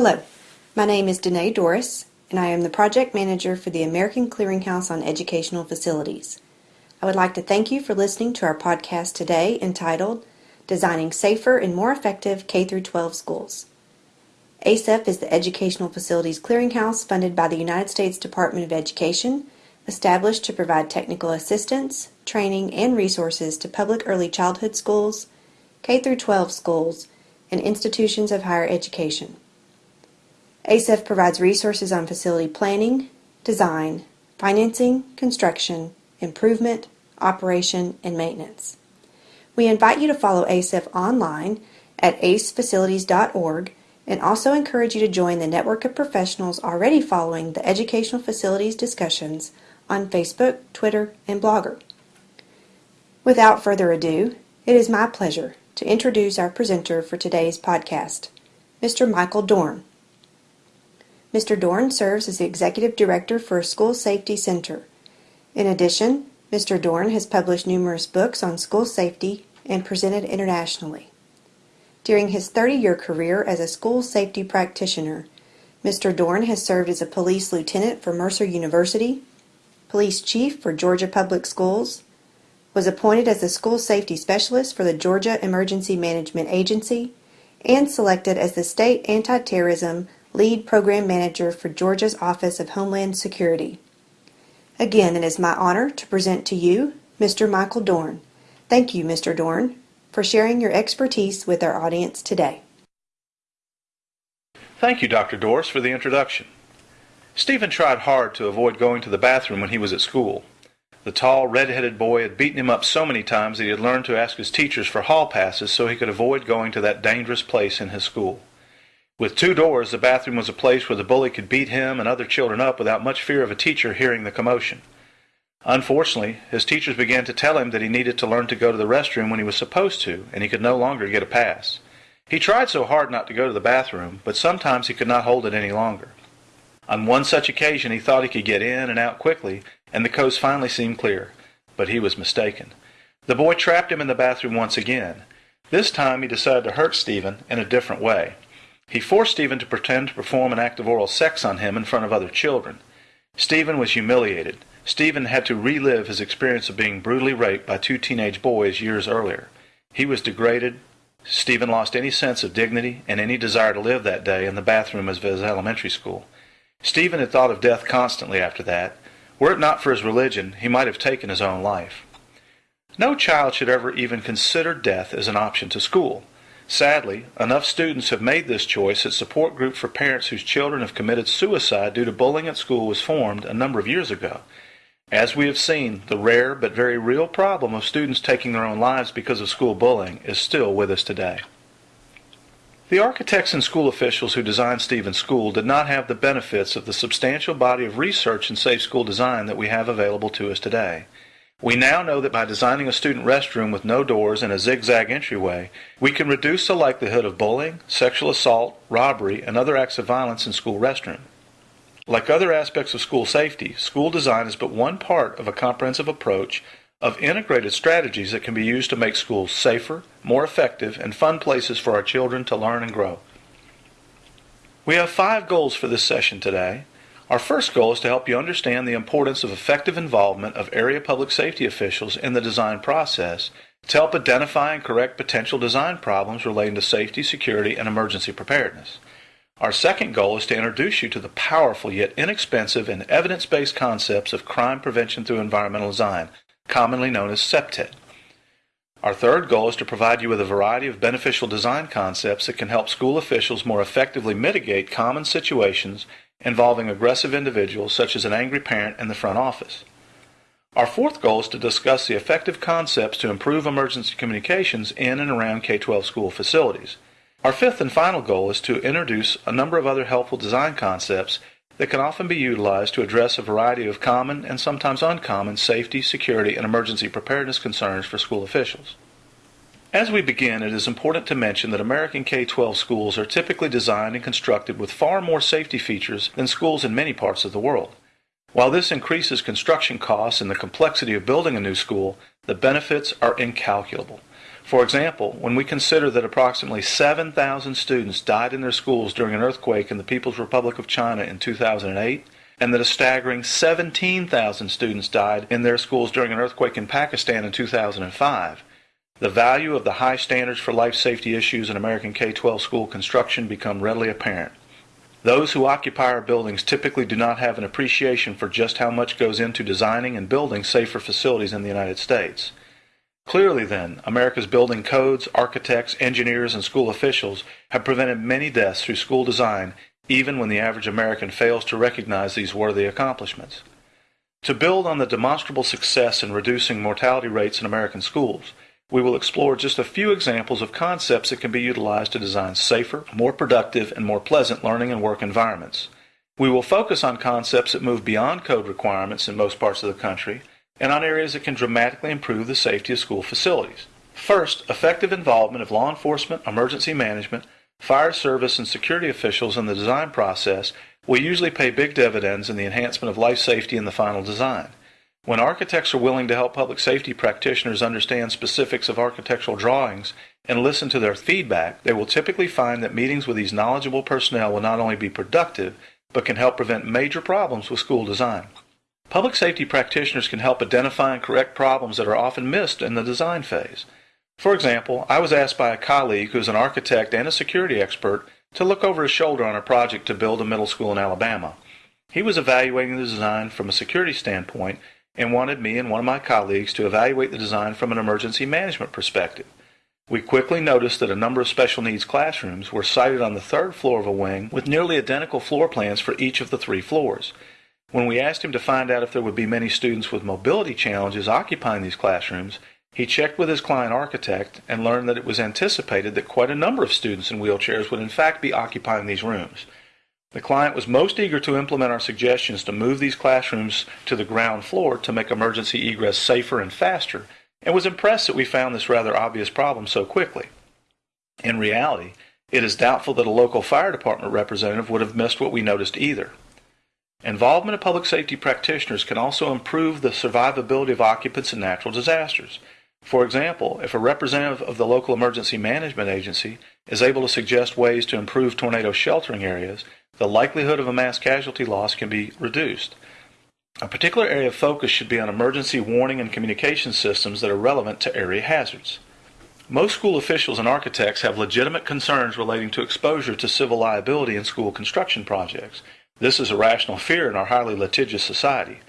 Hello, my name is Danae Doris, and I am the project manager for the American Clearinghouse on Educational Facilities. I would like to thank you for listening to our podcast today entitled Designing Safer and More Effective K 12 Schools. ACEF is the Educational Facilities Clearinghouse funded by the United States Department of Education, established to provide technical assistance, training, and resources to public early childhood schools, K 12 schools, and institutions of higher education. ACEF provides resources on facility planning, design, financing, construction, improvement, operation, and maintenance. We invite you to follow ACEF online at acefacilities.org and also encourage you to join the network of professionals already following the educational facilities discussions on Facebook, Twitter, and Blogger. Without further ado, it is my pleasure to introduce our presenter for today's podcast, Mr. Michael Dorn. Mr. Dorn serves as the Executive Director for a School Safety Center. In addition, Mr. Dorn has published numerous books on school safety and presented internationally. During his 30 year career as a school safety practitioner, Mr. Dorn has served as a police lieutenant for Mercer University, police chief for Georgia Public Schools, was appointed as the school safety specialist for the Georgia Emergency Management Agency, and selected as the state anti terrorism Lead Program Manager for Georgia's Office of Homeland Security. Again, it is my honor to present to you Mr. Michael Dorn. Thank you, Mr. Dorn, for sharing your expertise with our audience today. Thank you, Dr. Doris, for the introduction. Stephen tried hard to avoid going to the bathroom when he was at school. The tall, red-headed boy had beaten him up so many times that he had learned to ask his teachers for hall passes so he could avoid going to that dangerous place in his school. With two doors, the bathroom was a place where the bully could beat him and other children up without much fear of a teacher hearing the commotion. Unfortunately, his teachers began to tell him that he needed to learn to go to the restroom when he was supposed to, and he could no longer get a pass. He tried so hard not to go to the bathroom, but sometimes he could not hold it any longer. On one such occasion, he thought he could get in and out quickly, and the coast finally seemed clear. But he was mistaken. The boy trapped him in the bathroom once again. This time he decided to hurt Stephen in a different way. He forced Stephen to pretend to perform an act of oral sex on him in front of other children. Stephen was humiliated. Stephen had to relive his experience of being brutally raped by two teenage boys years earlier. He was degraded. Stephen lost any sense of dignity and any desire to live that day in the bathroom of his elementary school. Stephen had thought of death constantly after that. Were it not for his religion, he might have taken his own life. No child should ever even consider death as an option to school. Sadly, enough students have made this choice that support group for parents whose children have committed suicide due to bullying at school was formed a number of years ago. As we have seen, the rare but very real problem of students taking their own lives because of school bullying is still with us today. The architects and school officials who designed Stephen's school did not have the benefits of the substantial body of research in safe school design that we have available to us today. We now know that by designing a student restroom with no doors and a zigzag entryway, we can reduce the likelihood of bullying, sexual assault, robbery, and other acts of violence in school restrooms. Like other aspects of school safety, school design is but one part of a comprehensive approach of integrated strategies that can be used to make schools safer, more effective, and fun places for our children to learn and grow. We have five goals for this session today. Our first goal is to help you understand the importance of effective involvement of area public safety officials in the design process to help identify and correct potential design problems relating to safety, security, and emergency preparedness. Our second goal is to introduce you to the powerful yet inexpensive and evidence based concepts of crime prevention through environmental design, commonly known as CPTED. Our third goal is to provide you with a variety of beneficial design concepts that can help school officials more effectively mitigate common situations involving aggressive individuals such as an angry parent in the front office. Our fourth goal is to discuss the effective concepts to improve emergency communications in and around K 12 school facilities. Our fifth and final goal is to introduce a number of other helpful design concepts that can often be utilized to address a variety of common and sometimes uncommon safety, security, and emergency preparedness concerns for school officials. As we begin, it is important to mention that American K 12 schools are typically designed and constructed with far more safety features than schools in many parts of the world. While this increases construction costs and the complexity of building a new school, the benefits are incalculable. For example, when we consider that approximately 7,000 students died in their schools during an earthquake in the People's Republic of China in 2008, and that a staggering 17,000 students died in their schools during an earthquake in Pakistan in 2005, the value of the high standards for life safety issues in American K-12 school construction become readily apparent. Those who occupy our buildings typically do not have an appreciation for just how much goes into designing and building safer facilities in the United States. Clearly, then, America's building codes, architects, engineers, and school officials have prevented many deaths through school design, even when the average American fails to recognize these worthy accomplishments. To build on the demonstrable success in reducing mortality rates in American schools, we will explore just a few examples of concepts that can be utilized to design safer, more productive, and more pleasant learning and work environments. We will focus on concepts that move beyond code requirements in most parts of the country and on areas that can dramatically improve the safety of school facilities. First, effective involvement of law enforcement, emergency management, fire service, and security officials in the design process will usually pay big dividends in the enhancement of life safety in the final design. When architects are willing to help public safety practitioners understand specifics of architectural drawings and listen to their feedback, they will typically find that meetings with these knowledgeable personnel will not only be productive, but can help prevent major problems with school design. Public safety practitioners can help identify and correct problems that are often missed in the design phase. For example, I was asked by a colleague who's an architect and a security expert to look over his shoulder on a project to build a middle school in Alabama. He was evaluating the design from a security standpoint and wanted me and one of my colleagues to evaluate the design from an emergency management perspective. We quickly noticed that a number of special needs classrooms were sited on the third floor of a wing with nearly identical floor plans for each of the three floors. When we asked him to find out if there would be many students with mobility challenges occupying these classrooms, he checked with his client architect and learned that it was anticipated that quite a number of students in wheelchairs would in fact be occupying these rooms. The client was most eager to implement our suggestions to move these classrooms to the ground floor to make emergency egress safer and faster, and was impressed that we found this rather obvious problem so quickly. In reality, it is doubtful that a local fire department representative would have missed what we noticed either. Involvement of public safety practitioners can also improve the survivability of occupants in natural disasters. For example, if a representative of the local emergency management agency is able to suggest ways to improve tornado sheltering areas, the likelihood of a mass casualty loss can be reduced. A particular area of focus should be on emergency warning and communication systems that are relevant to area hazards. Most school officials and architects have legitimate concerns relating to exposure to civil liability in school construction projects. This is a rational fear in our highly litigious society.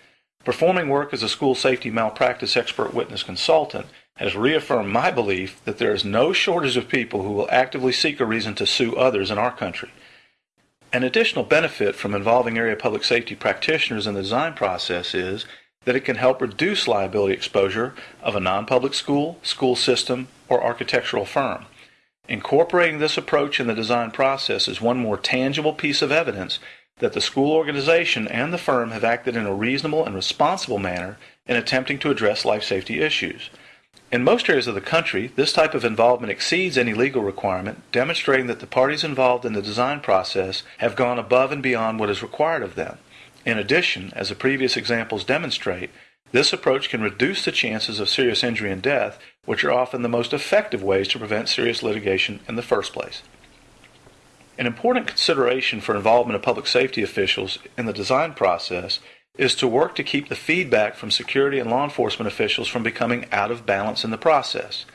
Performing work as a school safety malpractice expert witness consultant has reaffirmed my belief that there is no shortage of people who will actively seek a reason to sue others in our country. An additional benefit from involving area public safety practitioners in the design process is that it can help reduce liability exposure of a non-public school, school system, or architectural firm. Incorporating this approach in the design process is one more tangible piece of evidence that the school organization and the firm have acted in a reasonable and responsible manner in attempting to address life safety issues. In most areas of the country, this type of involvement exceeds any legal requirement, demonstrating that the parties involved in the design process have gone above and beyond what is required of them. In addition, as the previous examples demonstrate, this approach can reduce the chances of serious injury and death, which are often the most effective ways to prevent serious litigation in the first place. An important consideration for involvement of public safety officials in the design process is to work to keep the feedback from security and law enforcement officials from becoming out of balance in the process.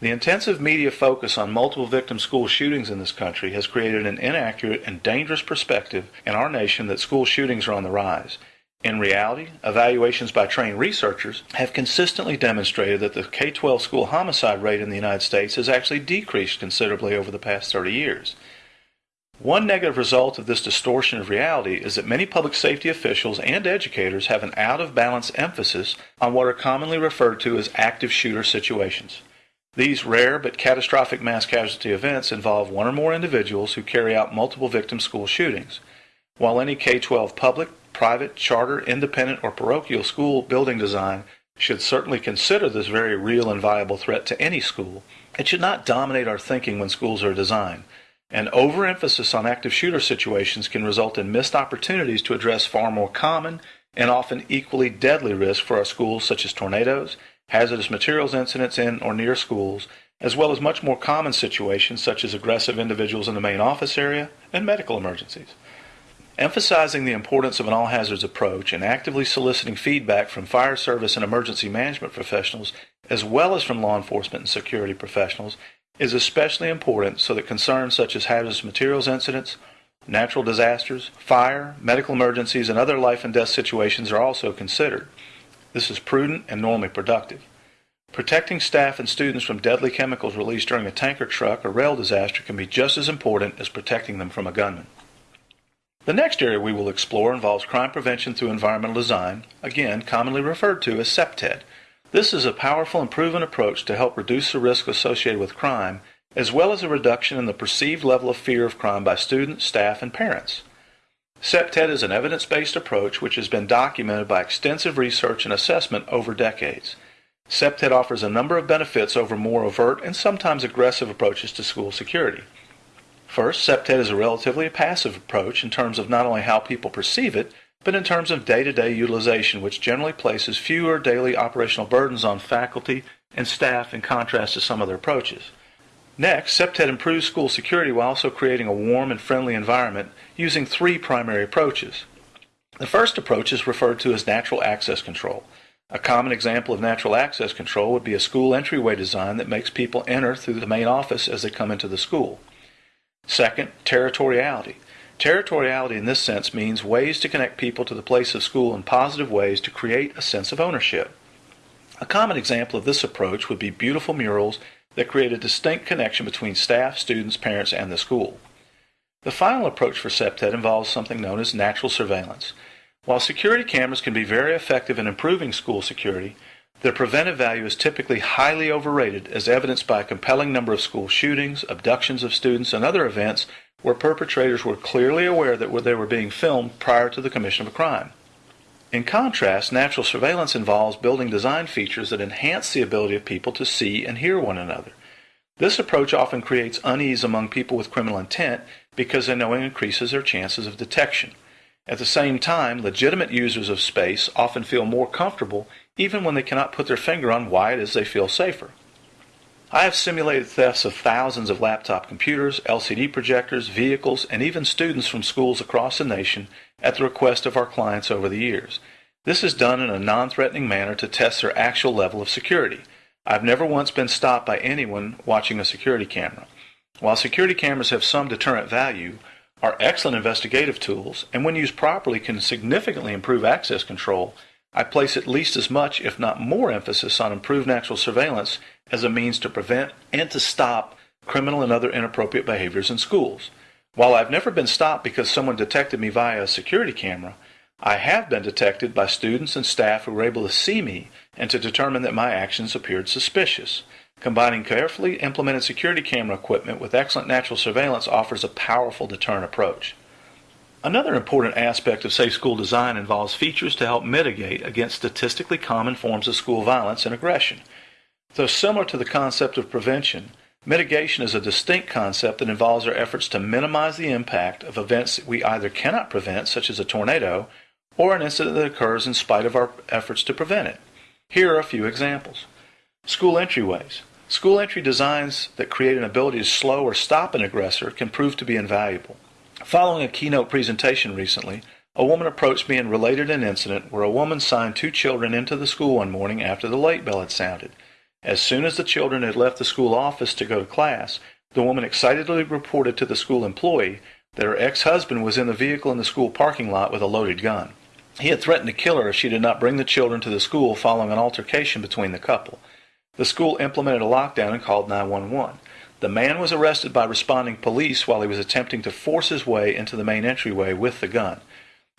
The intensive media focus on multiple victim school shootings in this country has created an inaccurate and dangerous perspective in our nation that school shootings are on the rise. In reality, evaluations by trained researchers have consistently demonstrated that the K 12 school homicide rate in the United States has actually decreased considerably over the past 30 years. One negative result of this distortion of reality is that many public safety officials and educators have an out of balance emphasis on what are commonly referred to as active shooter situations. These rare but catastrophic mass casualty events involve one or more individuals who carry out multiple victim school shootings. While any K 12 public, private, charter, independent, or parochial school building design should certainly consider this very real and viable threat to any school, it should not dominate our thinking when schools are designed. An overemphasis on active shooter situations can result in missed opportunities to address far more common and often equally deadly risks for our schools, such as tornadoes, hazardous materials incidents in or near schools, as well as much more common situations such as aggressive individuals in the main office area and medical emergencies. Emphasizing the importance of an all hazards approach and actively soliciting feedback from fire service and emergency management professionals, as well as from law enforcement and security professionals, is especially important so that concerns such as hazardous materials incidents, natural disasters, fire, medical emergencies, and other life and death situations are also considered. This is prudent and normally productive. Protecting staff and students from deadly chemicals released during a tanker truck or rail disaster can be just as important as protecting them from a gunman. The next area we will explore involves crime prevention through environmental design, again commonly referred to as CPTED. This is a powerful and proven approach to help reduce the risk associated with crime, as well as a reduction in the perceived level of fear of crime by students, staff, and parents. CPTED is an evidence-based approach which has been documented by extensive research and assessment over decades. CPTED offers a number of benefits over more overt and sometimes aggressive approaches to school security. First, CPTED is a relatively passive approach in terms of not only how people perceive it, but in terms of day-to-day utilization, which generally places fewer daily operational burdens on faculty and staff in contrast to some other approaches. Next, CPTED improves school security while also creating a warm and friendly environment using three primary approaches. The first approach is referred to as natural access control. A common example of natural access control would be a school entryway design that makes people enter through the main office as they come into the school. Second, territoriality. Territoriality in this sense means ways to connect people to the place of school in positive ways to create a sense of ownership. A common example of this approach would be beautiful murals that create a distinct connection between staff, students, parents, and the school. The final approach for CPTED involves something known as natural surveillance. While security cameras can be very effective in improving school security, their preventive value is typically highly overrated as evidenced by a compelling number of school shootings, abductions of students, and other events where perpetrators were clearly aware that they were being filmed prior to the commission of a crime. In contrast, natural surveillance involves building design features that enhance the ability of people to see and hear one another. This approach often creates unease among people with criminal intent because they know it increases their chances of detection. At the same time, legitimate users of space often feel more comfortable even when they cannot put their finger on why it is they feel safer. I have simulated thefts of thousands of laptop computers, LCD projectors, vehicles, and even students from schools across the nation at the request of our clients over the years. This is done in a non-threatening manner to test their actual level of security. I've never once been stopped by anyone watching a security camera. While security cameras have some deterrent value, are excellent investigative tools, and when used properly can significantly improve access control, I place at least as much, if not more, emphasis on improved natural surveillance as a means to prevent and to stop criminal and other inappropriate behaviors in schools. While I've never been stopped because someone detected me via a security camera, I have been detected by students and staff who were able to see me and to determine that my actions appeared suspicious. Combining carefully implemented security camera equipment with excellent natural surveillance offers a powerful deterrent approach. Another important aspect of safe school design involves features to help mitigate against statistically common forms of school violence and aggression. Though similar to the concept of prevention, mitigation is a distinct concept that involves our efforts to minimize the impact of events that we either cannot prevent, such as a tornado, or an incident that occurs in spite of our efforts to prevent it. Here are a few examples. School entryways. School entry designs that create an ability to slow or stop an aggressor can prove to be invaluable. Following a keynote presentation recently, a woman approached me and related an incident where a woman signed two children into the school one morning after the late bell had sounded. As soon as the children had left the school office to go to class, the woman excitedly reported to the school employee that her ex-husband was in the vehicle in the school parking lot with a loaded gun. He had threatened to kill her if she did not bring the children to the school following an altercation between the couple. The school implemented a lockdown and called 911. The man was arrested by responding police while he was attempting to force his way into the main entryway with the gun.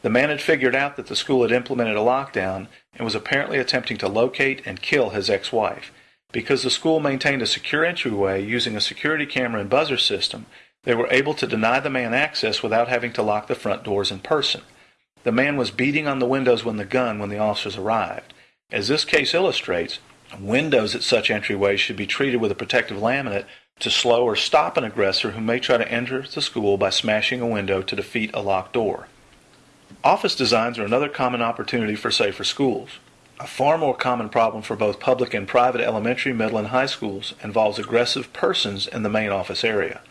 The man had figured out that the school had implemented a lockdown and was apparently attempting to locate and kill his ex-wife. Because the school maintained a secure entryway using a security camera and buzzer system, they were able to deny the man access without having to lock the front doors in person. The man was beating on the windows with the gun when the officers arrived. As this case illustrates, Windows at such entryways should be treated with a protective laminate to slow or stop an aggressor who may try to enter the school by smashing a window to defeat a locked door. Office designs are another common opportunity for safer schools. A far more common problem for both public and private elementary, middle, and high schools involves aggressive persons in the main office area.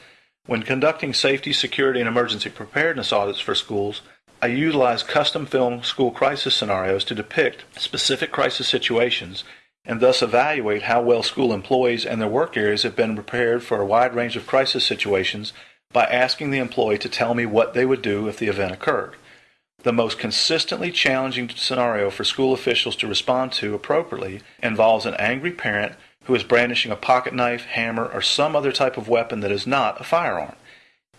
When conducting safety, security, and emergency preparedness audits for schools, I utilize custom film school crisis scenarios to depict specific crisis situations and thus evaluate how well school employees and their work areas have been prepared for a wide range of crisis situations by asking the employee to tell me what they would do if the event occurred. The most consistently challenging scenario for school officials to respond to appropriately involves an angry parent who is brandishing a pocket knife, hammer, or some other type of weapon that is not a firearm.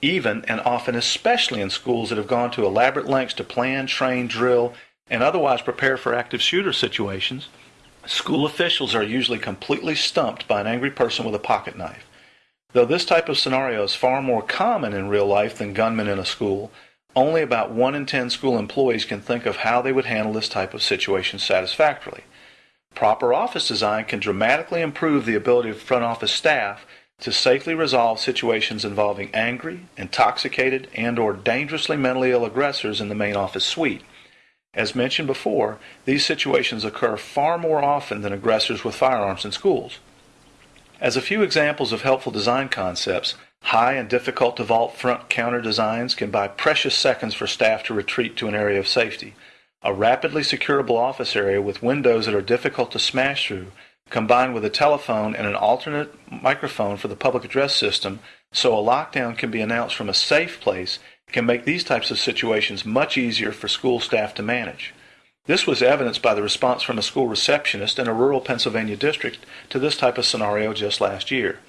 Even and often, especially in schools that have gone to elaborate lengths to plan, train, drill, and otherwise prepare for active shooter situations, school officials are usually completely stumped by an angry person with a pocket knife. Though this type of scenario is far more common in real life than gunmen in a school, only about 1 in 10 school employees can think of how they would handle this type of situation satisfactorily. Proper office design can dramatically improve the ability of front office staff to safely resolve situations involving angry, intoxicated, and or dangerously mentally ill aggressors in the main office suite. As mentioned before, these situations occur far more often than aggressors with firearms in schools. As a few examples of helpful design concepts, High and difficult to vault front counter designs can buy precious seconds for staff to retreat to an area of safety. A rapidly securable office area with windows that are difficult to smash through, combined with a telephone and an alternate microphone for the public address system, so a lockdown can be announced from a safe place, can make these types of situations much easier for school staff to manage. This was evidenced by the response from a school receptionist in a rural Pennsylvania district to this type of scenario just last year.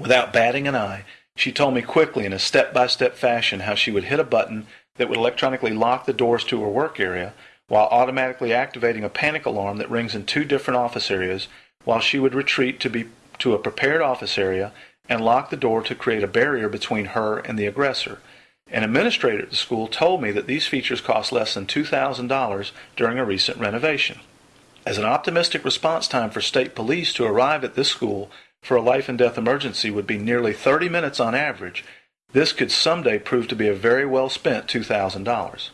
Without batting an eye, she told me quickly in a step by step fashion how she would hit a button that would electronically lock the doors to her work area while automatically activating a panic alarm that rings in two different office areas while she would retreat to be to a prepared office area and lock the door to create a barrier between her and the aggressor. An administrator at the school told me that these features cost less than $2,000 during a recent renovation. As an optimistic response time for state police to arrive at this school for a life and death emergency would be nearly 30 minutes on average, this could someday prove to be a very well spent $2,000.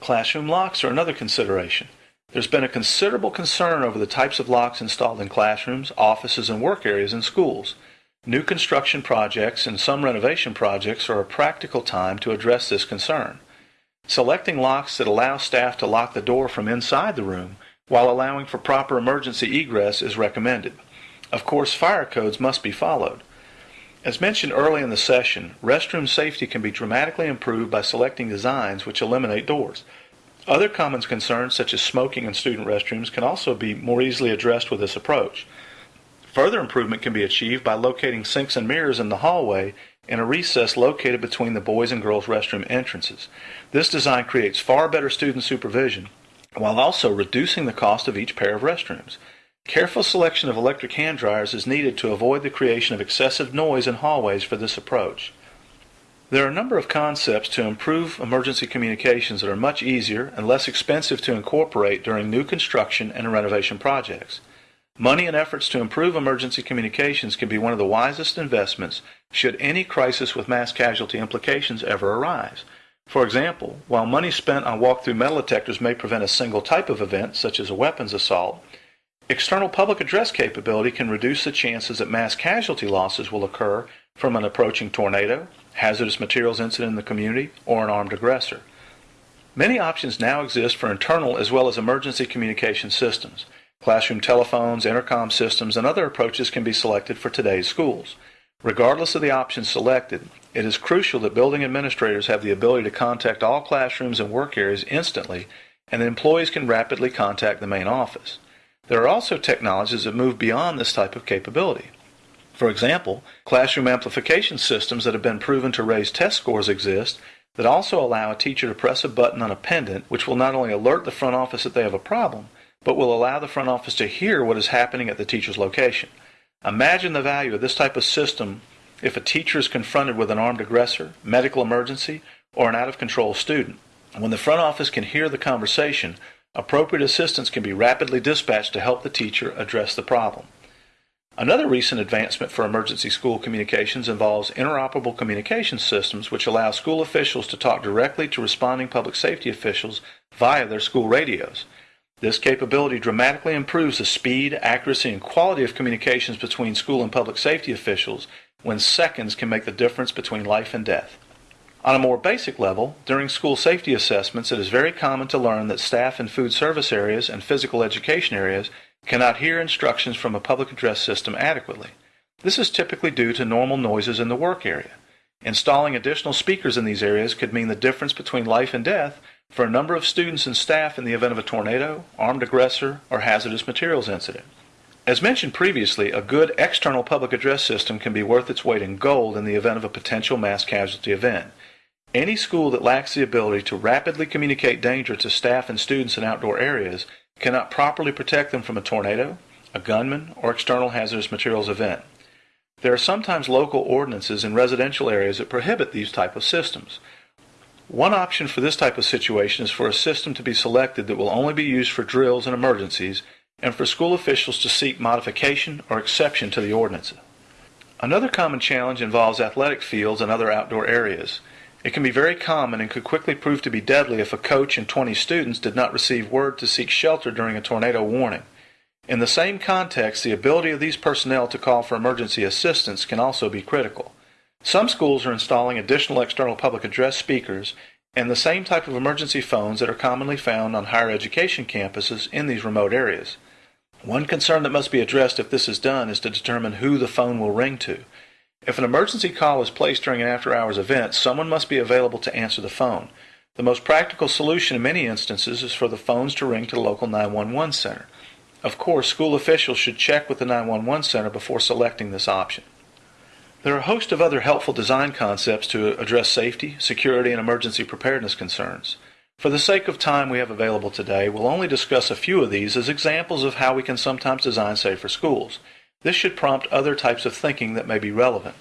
Classroom locks are another consideration. There's been a considerable concern over the types of locks installed in classrooms, offices, and work areas in schools. New construction projects and some renovation projects are a practical time to address this concern. Selecting locks that allow staff to lock the door from inside the room while allowing for proper emergency egress is recommended. Of course, fire codes must be followed. As mentioned early in the session, restroom safety can be dramatically improved by selecting designs which eliminate doors. Other common concerns, such as smoking in student restrooms, can also be more easily addressed with this approach. Further improvement can be achieved by locating sinks and mirrors in the hallway in a recess located between the boys and girls restroom entrances. This design creates far better student supervision while also reducing the cost of each pair of restrooms. Careful selection of electric hand dryers is needed to avoid the creation of excessive noise in hallways for this approach. There are a number of concepts to improve emergency communications that are much easier and less expensive to incorporate during new construction and renovation projects. Money and efforts to improve emergency communications can be one of the wisest investments should any crisis with mass casualty implications ever arise. For example, while money spent on walk-through metal detectors may prevent a single type of event, such as a weapons assault, External public address capability can reduce the chances that mass casualty losses will occur from an approaching tornado, hazardous materials incident in the community, or an armed aggressor. Many options now exist for internal as well as emergency communication systems. Classroom telephones, intercom systems, and other approaches can be selected for today's schools. Regardless of the option selected, it is crucial that building administrators have the ability to contact all classrooms and work areas instantly, and that employees can rapidly contact the main office. There are also technologies that move beyond this type of capability. For example, classroom amplification systems that have been proven to raise test scores exist that also allow a teacher to press a button on a pendant which will not only alert the front office that they have a problem, but will allow the front office to hear what is happening at the teacher's location. Imagine the value of this type of system if a teacher is confronted with an armed aggressor, medical emergency, or an out of control student. When the front office can hear the conversation, Appropriate assistance can be rapidly dispatched to help the teacher address the problem. Another recent advancement for emergency school communications involves interoperable communication systems which allow school officials to talk directly to responding public safety officials via their school radios. This capability dramatically improves the speed, accuracy, and quality of communications between school and public safety officials when seconds can make the difference between life and death. On a more basic level, during school safety assessments, it is very common to learn that staff in food service areas and physical education areas cannot hear instructions from a public address system adequately. This is typically due to normal noises in the work area. Installing additional speakers in these areas could mean the difference between life and death for a number of students and staff in the event of a tornado, armed aggressor, or hazardous materials incident. As mentioned previously, a good external public address system can be worth its weight in gold in the event of a potential mass casualty event. Any school that lacks the ability to rapidly communicate danger to staff and students in outdoor areas cannot properly protect them from a tornado, a gunman, or external hazardous materials event. There are sometimes local ordinances in residential areas that prohibit these type of systems. One option for this type of situation is for a system to be selected that will only be used for drills and emergencies, and for school officials to seek modification or exception to the ordinance. Another common challenge involves athletic fields and other outdoor areas. It can be very common and could quickly prove to be deadly if a coach and 20 students did not receive word to seek shelter during a tornado warning. In the same context, the ability of these personnel to call for emergency assistance can also be critical. Some schools are installing additional external public address speakers and the same type of emergency phones that are commonly found on higher education campuses in these remote areas. One concern that must be addressed if this is done is to determine who the phone will ring to. If an emergency call is placed during an after hours event, someone must be available to answer the phone. The most practical solution in many instances is for the phones to ring to the local 911 center. Of course, school officials should check with the 911 center before selecting this option. There are a host of other helpful design concepts to address safety, security, and emergency preparedness concerns. For the sake of time we have available today, we'll only discuss a few of these as examples of how we can sometimes design safer schools. This should prompt other types of thinking that may be relevant.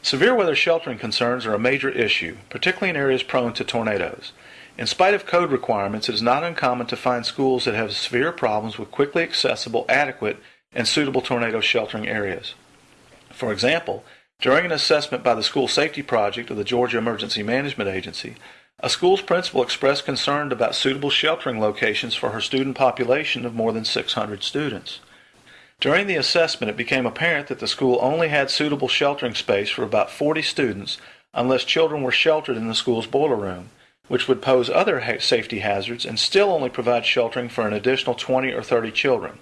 Severe weather sheltering concerns are a major issue, particularly in areas prone to tornadoes. In spite of code requirements, it is not uncommon to find schools that have severe problems with quickly accessible, adequate, and suitable tornado sheltering areas. For example, during an assessment by the School Safety Project of the Georgia Emergency Management Agency, a school's principal expressed concern about suitable sheltering locations for her student population of more than 600 students. During the assessment, it became apparent that the school only had suitable sheltering space for about 40 students unless children were sheltered in the school's boiler room, which would pose other safety hazards and still only provide sheltering for an additional 20 or 30 children.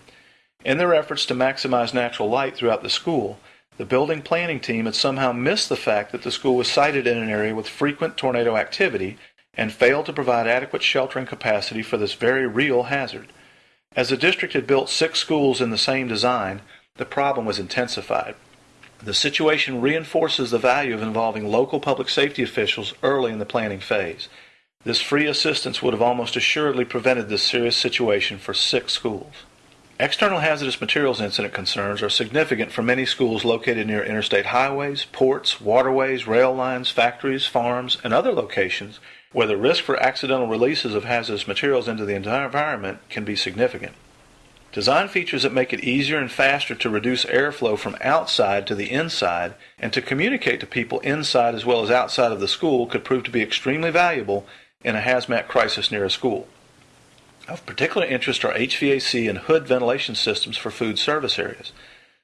In their efforts to maximize natural light throughout the school, the building planning team had somehow missed the fact that the school was sited in an area with frequent tornado activity and failed to provide adequate sheltering capacity for this very real hazard. As the district had built six schools in the same design, the problem was intensified. The situation reinforces the value of involving local public safety officials early in the planning phase. This free assistance would have almost assuredly prevented this serious situation for six schools. External hazardous materials incident concerns are significant for many schools located near interstate highways, ports, waterways, rail lines, factories, farms, and other locations where the risk for accidental releases of hazardous materials into the entire environment can be significant. Design features that make it easier and faster to reduce airflow from outside to the inside and to communicate to people inside as well as outside of the school could prove to be extremely valuable in a hazmat crisis near a school. Of particular interest are HVAC and hood ventilation systems for food service areas.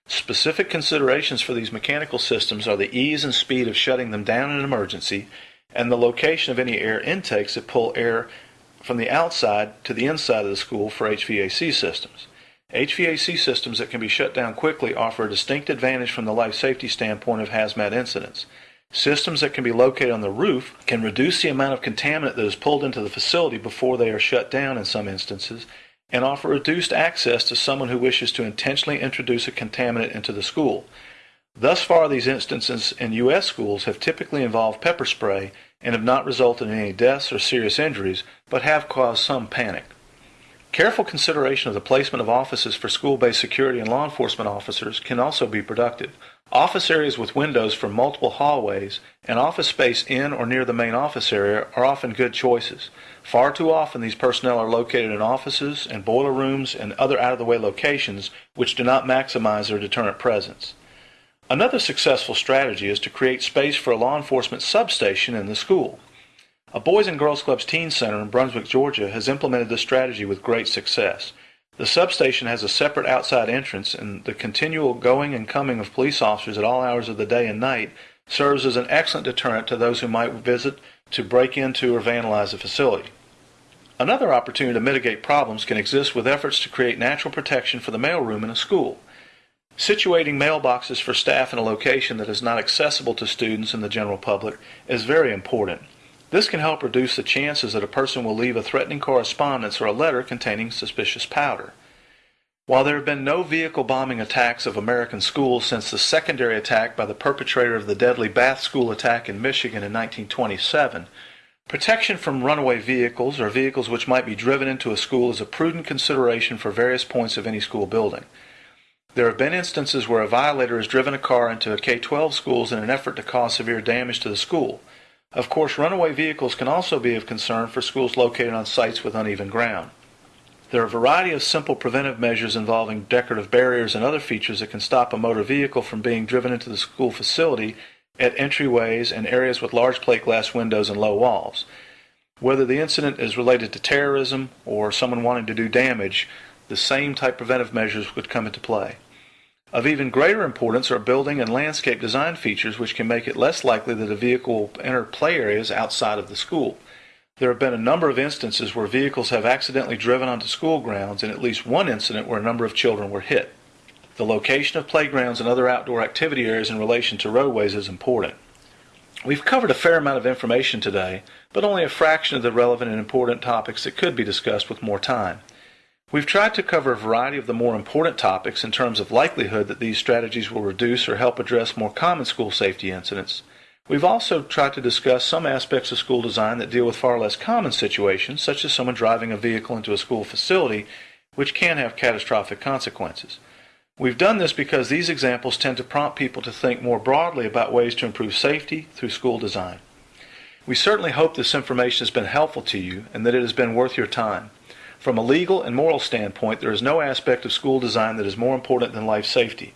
Specific considerations for these mechanical systems are the ease and speed of shutting them down in an emergency and the location of any air intakes that pull air from the outside to the inside of the school for HVAC systems. HVAC systems that can be shut down quickly offer a distinct advantage from the life safety standpoint of hazmat incidents. Systems that can be located on the roof can reduce the amount of contaminant that is pulled into the facility before they are shut down in some instances and offer reduced access to someone who wishes to intentionally introduce a contaminant into the school. Thus far, these instances in U.S. schools have typically involved pepper spray and have not resulted in any deaths or serious injuries, but have caused some panic. Careful consideration of the placement of offices for school-based security and law enforcement officers can also be productive. Office areas with windows for multiple hallways and office space in or near the main office area are often good choices. Far too often these personnel are located in offices and boiler rooms and other out-of-the-way locations which do not maximize their deterrent presence. Another successful strategy is to create space for a law enforcement substation in the school. A Boys and Girls Clubs Teen Center in Brunswick, Georgia has implemented this strategy with great success. The substation has a separate outside entrance, and the continual going and coming of police officers at all hours of the day and night serves as an excellent deterrent to those who might visit to break into or vandalize the facility. Another opportunity to mitigate problems can exist with efforts to create natural protection for the mailroom in a school. Situating mailboxes for staff in a location that is not accessible to students and the general public is very important. This can help reduce the chances that a person will leave a threatening correspondence or a letter containing suspicious powder. While there have been no vehicle bombing attacks of American schools since the secondary attack by the perpetrator of the deadly Bath School attack in Michigan in 1927, protection from runaway vehicles or vehicles which might be driven into a school is a prudent consideration for various points of any school building. There have been instances where a violator has driven a car into a K 12 schools in an effort to cause severe damage to the school. Of course, runaway vehicles can also be of concern for schools located on sites with uneven ground. There are a variety of simple preventive measures involving decorative barriers and other features that can stop a motor vehicle from being driven into the school facility at entryways and areas with large plate glass windows and low walls. Whether the incident is related to terrorism or someone wanting to do damage, the same type preventive measures would come into play. Of even greater importance are building and landscape design features which can make it less likely that a vehicle will enter play areas outside of the school. There have been a number of instances where vehicles have accidentally driven onto school grounds and at least one incident where a number of children were hit. The location of playgrounds and other outdoor activity areas in relation to roadways is important. We've covered a fair amount of information today, but only a fraction of the relevant and important topics that could be discussed with more time. We've tried to cover a variety of the more important topics in terms of likelihood that these strategies will reduce or help address more common school safety incidents. We've also tried to discuss some aspects of school design that deal with far less common situations, such as someone driving a vehicle into a school facility, which can have catastrophic consequences. We've done this because these examples tend to prompt people to think more broadly about ways to improve safety through school design. We certainly hope this information has been helpful to you and that it has been worth your time. From a legal and moral standpoint, there is no aspect of school design that is more important than life safety.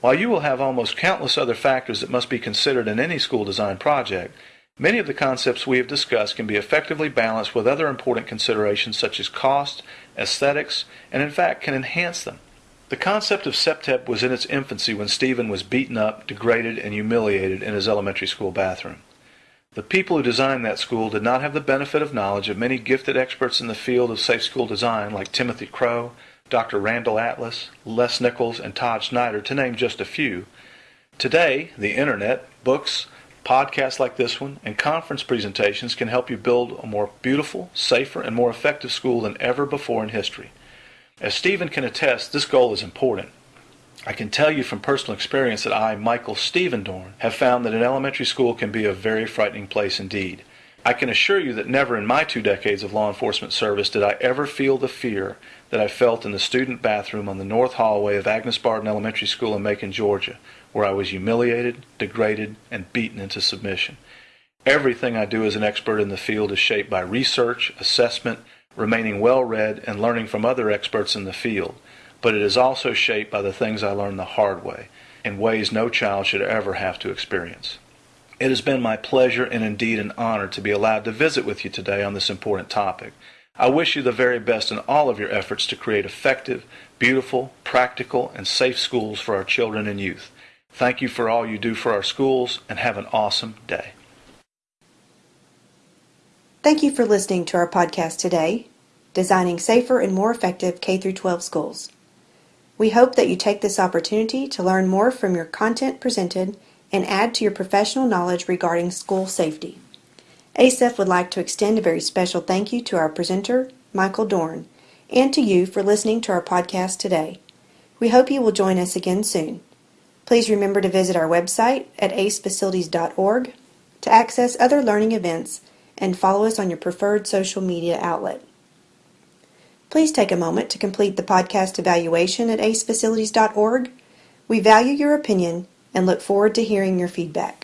While you will have almost countless other factors that must be considered in any school design project, many of the concepts we have discussed can be effectively balanced with other important considerations such as cost, aesthetics, and in fact can enhance them. The concept of CPTED was in its infancy when Stephen was beaten up, degraded, and humiliated in his elementary school bathroom. The people who designed that school did not have the benefit of knowledge of many gifted experts in the field of safe school design like Timothy Crowe, Dr. Randall Atlas, Les Nichols, and Todd Snyder, to name just a few. Today, the internet, books, podcasts like this one, and conference presentations can help you build a more beautiful, safer, and more effective school than ever before in history. As Stephen can attest, this goal is important. I can tell you from personal experience that I, Michael Stephen Dorn, have found that an elementary school can be a very frightening place indeed. I can assure you that never in my two decades of law enforcement service did I ever feel the fear that I felt in the student bathroom on the north hallway of Agnes Barton Elementary School in Macon, Georgia, where I was humiliated, degraded, and beaten into submission. Everything I do as an expert in the field is shaped by research, assessment, remaining well read, and learning from other experts in the field but it is also shaped by the things I learned the hard way, in ways no child should ever have to experience. It has been my pleasure and indeed an honor to be allowed to visit with you today on this important topic. I wish you the very best in all of your efforts to create effective, beautiful, practical, and safe schools for our children and youth. Thank you for all you do for our schools and have an awesome day. Thank you for listening to our podcast today, Designing Safer and More Effective K 12 Schools. We hope that you take this opportunity to learn more from your content presented and add to your professional knowledge regarding school safety. ACEF would like to extend a very special thank you to our presenter, Michael Dorn, and to you for listening to our podcast today. We hope you will join us again soon. Please remember to visit our website at acefacilities.org to access other learning events and follow us on your preferred social media outlet. Please take a moment to complete the podcast evaluation at acefacilities.org. We value your opinion and look forward to hearing your feedback.